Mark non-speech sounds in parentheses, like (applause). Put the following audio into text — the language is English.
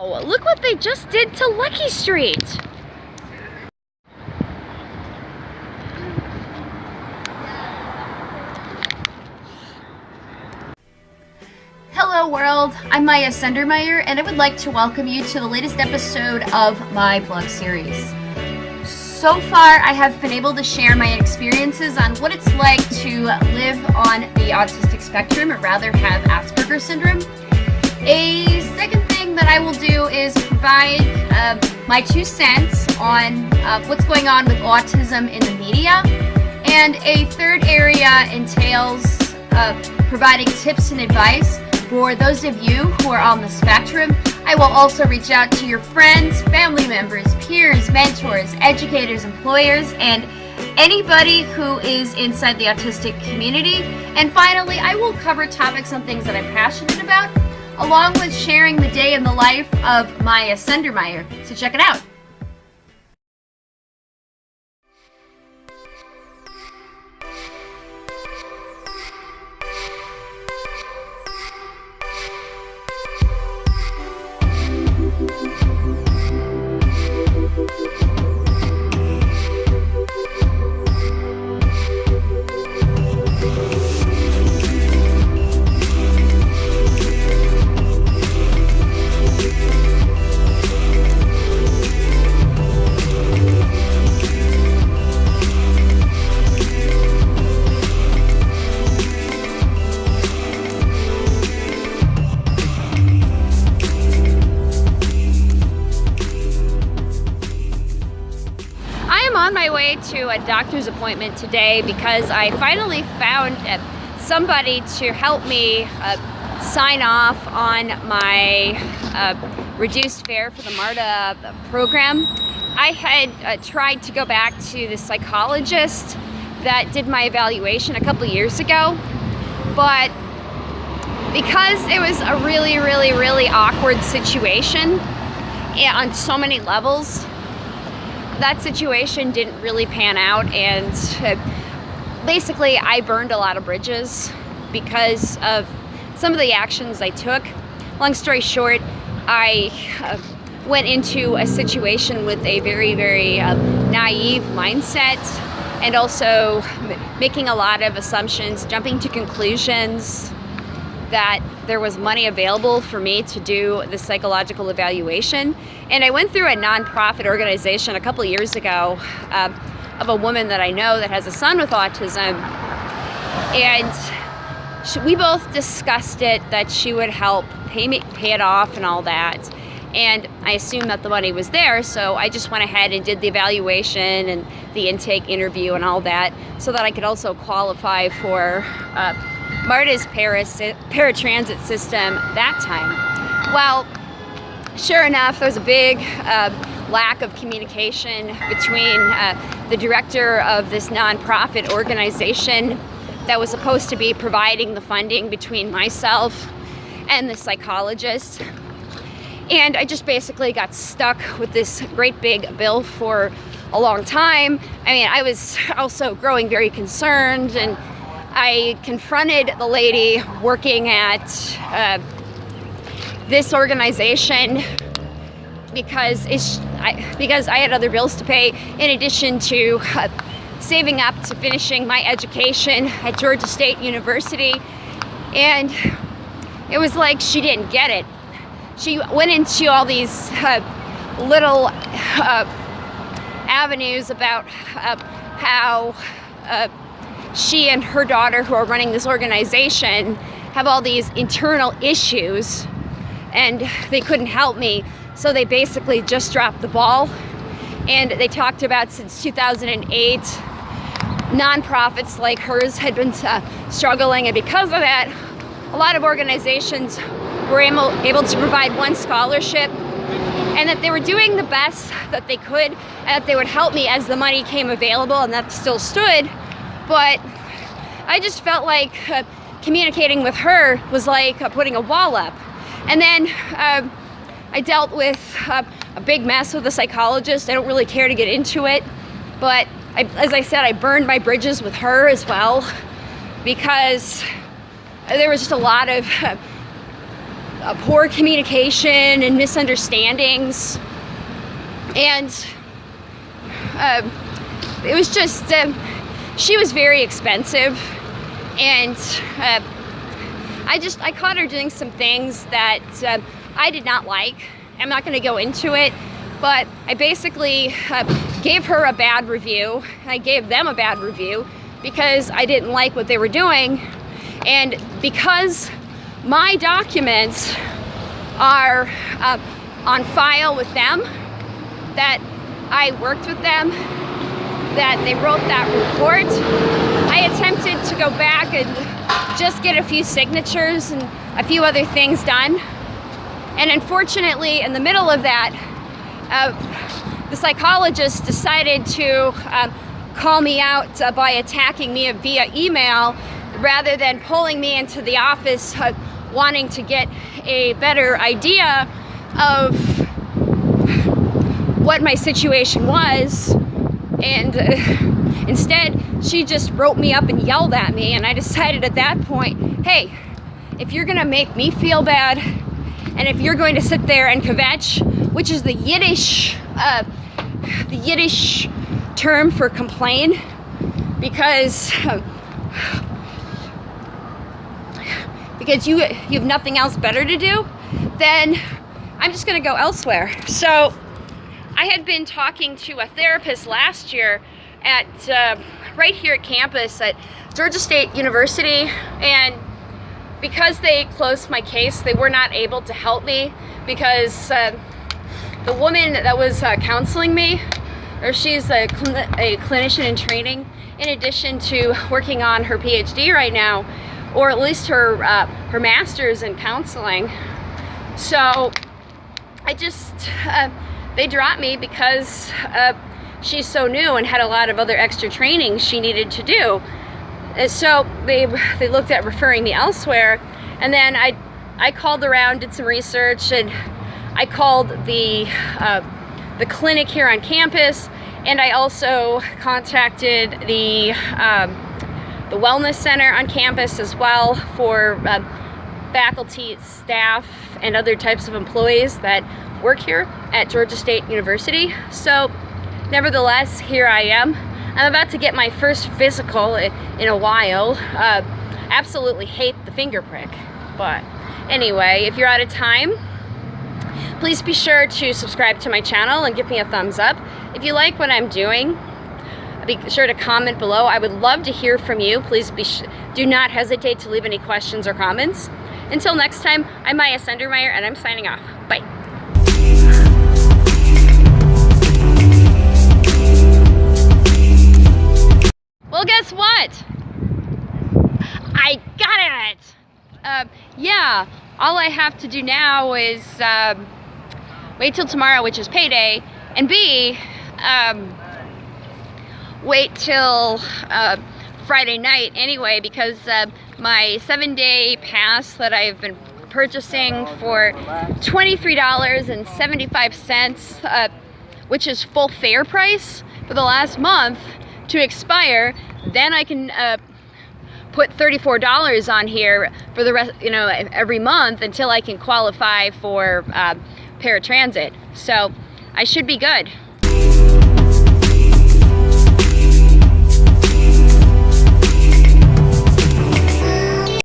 Oh, look what they just did to Luckie Street. Hello world, I'm Maya Sendermeyer and I would like to welcome you to the latest episode of my vlog series. So far I have been able to share my experiences on what it's like to live on the autistic spectrum or rather have Asperger's syndrome. A second that I will do is provide uh, my two cents on uh, what's going on with autism in the media. And a third area entails uh, providing tips and advice for those of you who are on the spectrum, I will also reach out to your friends, family members, peers, mentors, educators, employers, and anybody who is inside the autistic community. And finally, I will cover topics on things that I'm passionate about, along with sharing the day in the life of Maya Sendermeyer. So check it out. My way to a doctor's appointment today because I finally found uh, somebody to help me uh, sign off on my uh, reduced fare for the MARTA program. I had uh, tried to go back to the psychologist that did my evaluation a couple years ago, but because it was a really, really, really awkward situation eh, on so many levels, that situation didn't really pan out and uh, basically I burned a lot of bridges because of some of the actions I took. Long story short, I uh, went into a situation with a very, very uh, naive mindset and also making a lot of assumptions, jumping to conclusions that there was money available for me to do the psychological evaluation. And I went through a nonprofit organization a couple years ago uh, of a woman that I know that has a son with autism. And she, we both discussed it that she would help pay, me, pay it off and all that. And I assumed that the money was there, so I just went ahead and did the evaluation and the intake interview and all that so that I could also qualify for uh, MARTA's Paris, paratransit system that time. Well, sure enough, there was a big uh, lack of communication between uh, the director of this nonprofit organization that was supposed to be providing the funding between myself and the psychologist. And I just basically got stuck with this great big bill for a long time. I mean, I was also growing very concerned and I confronted the lady working at uh, this organization because I, because I had other bills to pay in addition to uh, saving up to finishing my education at Georgia State University and it was like she didn't get it. She went into all these uh, little uh, avenues about uh, how uh, she and her daughter who are running this organization have all these internal issues and they couldn't help me. So they basically just dropped the ball and they talked about since 2008 nonprofits like hers had been uh, struggling and because of that a lot of organizations were able, able to provide one scholarship and that they were doing the best that they could and that they would help me as the money came available and that still stood but I just felt like uh, communicating with her was like uh, putting a wall up. And then um, I dealt with uh, a big mess with a psychologist. I don't really care to get into it, but I, as I said, I burned my bridges with her as well because there was just a lot of uh, uh, poor communication and misunderstandings. And uh, it was just, uh, she was very expensive. And uh, I just, I caught her doing some things that uh, I did not like. I'm not gonna go into it, but I basically uh, gave her a bad review. I gave them a bad review because I didn't like what they were doing. And because my documents are uh, on file with them, that I worked with them, that they wrote that report, I attempted to go back and just get a few signatures and a few other things done. And unfortunately, in the middle of that, uh, the psychologist decided to uh, call me out uh, by attacking me via email rather than pulling me into the office uh, wanting to get a better idea of what my situation was and uh, (laughs) instead she just wrote me up and yelled at me and I decided at that point hey if you're gonna make me feel bad and if you're going to sit there and kvetch which is the Yiddish uh, the Yiddish term for complain because (sighs) because you you have nothing else better to do, then I'm just gonna go elsewhere. So I had been talking to a therapist last year at uh, right here at campus at Georgia State University and because they closed my case they were not able to help me because uh, the woman that was uh, counseling me or she's a, cl a clinician in training in addition to working on her PhD right now or at least her uh, her master's in counseling. So I just uh, they dropped me because uh, she's so new and had a lot of other extra training she needed to do. And so they they looked at referring me elsewhere, and then I I called around, did some research, and I called the uh, the clinic here on campus, and I also contacted the um, the Wellness Center on campus as well for uh, faculty, staff, and other types of employees that work here at Georgia State University. So nevertheless, here I am. I'm about to get my first physical in a while. Uh, absolutely hate the finger prick. But anyway, if you're out of time, please be sure to subscribe to my channel and give me a thumbs up. If you like what I'm doing, be sure to comment below. I would love to hear from you. Please be do not hesitate to leave any questions or comments. Until next time, I'm Maya Sendermeyer and I'm signing off. Guess what? I got it! Uh, yeah, all I have to do now is uh, wait till tomorrow, which is payday, and B, um, wait till uh, Friday night anyway because uh, my seven day pass that I've been purchasing for $23.75 uh, which is full fare price for the last month to expire then I can uh, put $34 on here for the rest you know every month until I can qualify for uh, paratransit. So I should be good